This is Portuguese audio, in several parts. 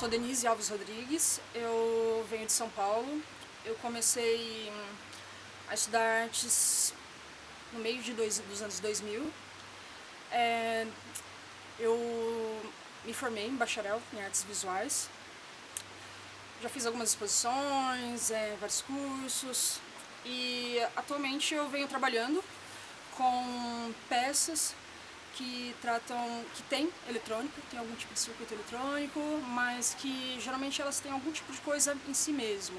sou Denise Alves Rodrigues, eu venho de São Paulo. Eu comecei a estudar artes no meio de dois, dos anos 2000. É, eu me formei em bacharel em artes visuais. Já fiz algumas exposições, é, vários cursos e atualmente eu venho trabalhando com peças que tratam, que tem eletrônica, tem algum tipo de circuito eletrônico, mas que geralmente elas têm algum tipo de coisa em si mesmo.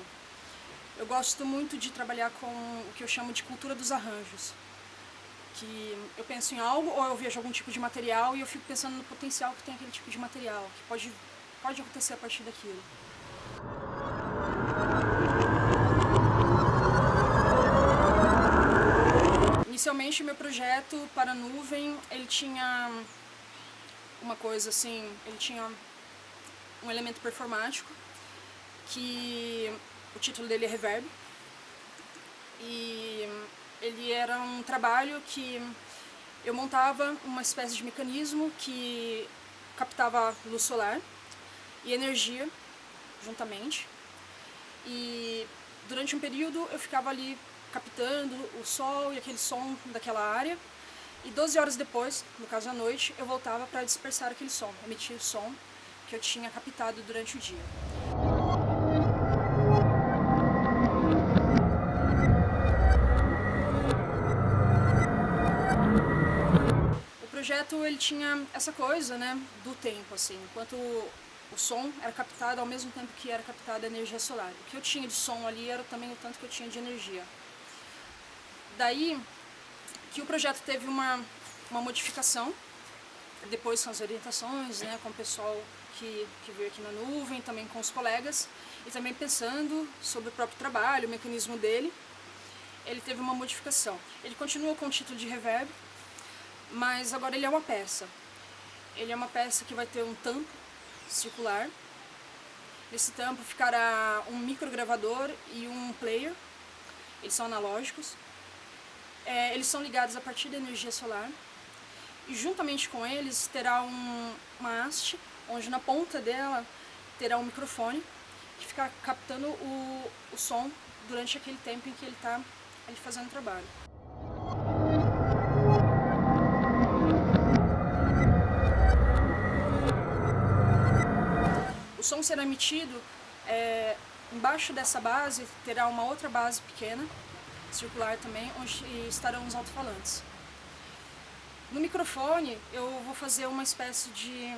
Eu gosto muito de trabalhar com o que eu chamo de cultura dos arranjos, que eu penso em algo ou eu vejo algum tipo de material e eu fico pensando no potencial que tem aquele tipo de material, que pode, pode acontecer a partir daquilo. Inicialmente, meu projeto para nuvem, ele tinha uma coisa assim, ele tinha um elemento performático, que o título dele é Reverb, e ele era um trabalho que eu montava uma espécie de mecanismo que captava luz solar e energia juntamente, e durante um período eu ficava ali captando o sol e aquele som daquela área. E 12 horas depois, no caso à noite, eu voltava para dispersar aquele som, emitir o som que eu tinha captado durante o dia. O projeto ele tinha essa coisa, né, do tempo assim, enquanto o som era captado ao mesmo tempo que era captada a energia solar. O que eu tinha de som ali era também o tanto que eu tinha de energia. Daí que o projeto teve uma, uma modificação, depois com as orientações, né, com o pessoal que, que veio aqui na nuvem, também com os colegas, e também pensando sobre o próprio trabalho, o mecanismo dele, ele teve uma modificação. Ele continua com o título de reverb, mas agora ele é uma peça. Ele é uma peça que vai ter um tampo circular. Nesse tampo ficará um microgravador e um player. Eles são analógicos. É, eles são ligados a partir da energia solar e juntamente com eles terá um, uma haste, onde na ponta dela terá um microfone que fica captando o, o som durante aquele tempo em que ele está fazendo o trabalho. O som será emitido é, embaixo dessa base terá uma outra base pequena circular também, onde estarão os alto-falantes. No microfone eu vou fazer uma espécie de...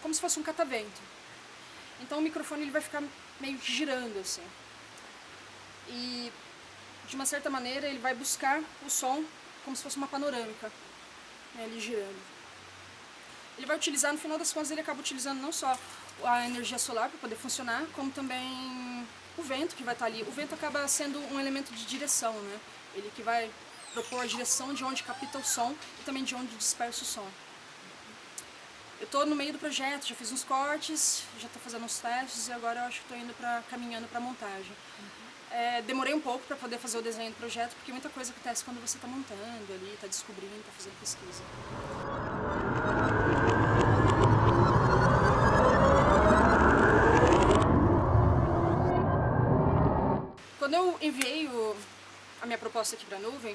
como se fosse um catavento. Então o microfone ele vai ficar meio girando assim. E de uma certa maneira ele vai buscar o som como se fosse uma panorâmica, né, ele girando. Ele vai utilizar, no final das contas, ele acaba utilizando não só a energia solar para poder funcionar, como também o vento que vai estar ali. O vento acaba sendo um elemento de direção, né? Ele que vai propor a direção de onde capta o som e também de onde dispersa o som. Eu estou no meio do projeto, já fiz uns cortes, já estou fazendo uns testes e agora eu acho que estou indo para caminhando para a montagem. Uhum. É, demorei um pouco para poder fazer o desenho do projeto, porque muita coisa acontece quando você está montando ali, está descobrindo, está fazendo pesquisa. Quando eu enviei o, a minha proposta aqui para a nuvem,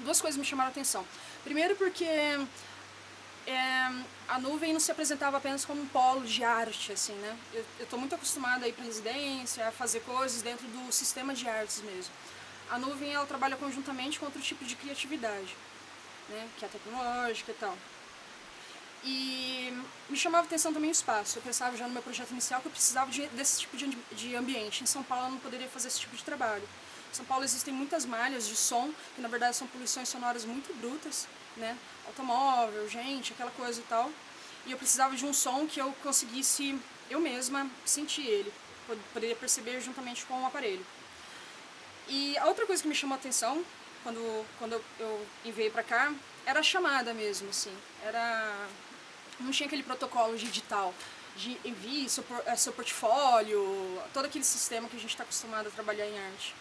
duas coisas me chamaram a atenção. Primeiro porque é, a nuvem não se apresentava apenas como um polo de arte, assim, né? Eu estou muito acostumada a ir para residência, a fazer coisas dentro do sistema de artes mesmo. A nuvem, ela trabalha conjuntamente com outro tipo de criatividade, né? Que é tecnológica e tal. E me chamava atenção também o espaço. Eu pensava já no meu projeto inicial que eu precisava de, desse tipo de, de ambiente. Em São Paulo eu não poderia fazer esse tipo de trabalho. Em São Paulo existem muitas malhas de som, que na verdade são poluições sonoras muito brutas, né? Automóvel, gente, aquela coisa e tal. E eu precisava de um som que eu conseguisse, eu mesma, sentir ele. Poderia perceber juntamente com o aparelho. E a outra coisa que me chamou a atenção, quando, quando eu enviei pra cá, era a chamada mesmo, assim. Era não tinha aquele protocolo de edital, de envie seu, é, seu portfólio, todo aquele sistema que a gente está acostumado a trabalhar em arte.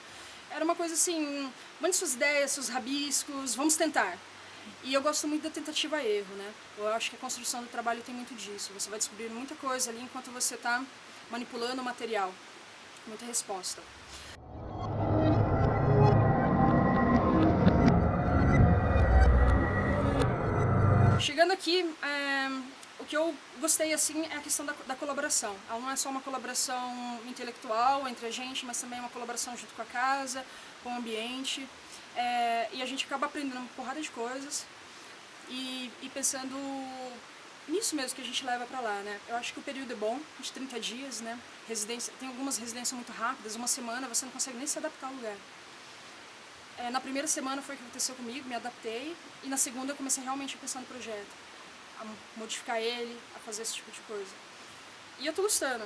Era uma coisa assim, mande suas ideias, seus rabiscos, vamos tentar. E eu gosto muito da tentativa erro, né? Eu acho que a construção do trabalho tem muito disso. Você vai descobrir muita coisa ali enquanto você está manipulando o material. Muita resposta. Chegando aqui, é, o que eu gostei assim é a questão da, da, colaboração. Não é só uma colaboração intelectual entre a gente, mas também é uma colaboração junto com a casa, com o ambiente. É, e a gente acaba aprendendo uma porrada de coisas e, e pensando nisso mesmo que a gente leva para lá, né? Eu acho que o período é bom, de 30 dias, né? Residência, tem algumas residências muito rápidas, uma semana você não consegue nem se adaptar ao lugar. É, na primeira semana foi o que aconteceu comigo, me adaptei, e na segunda eu comecei realmente a pensar no projeto, a modificar ele, a fazer esse tipo de coisa. E eu tô gostando.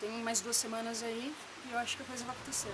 Tem mais duas semanas aí e eu acho que a coisa vai acontecer.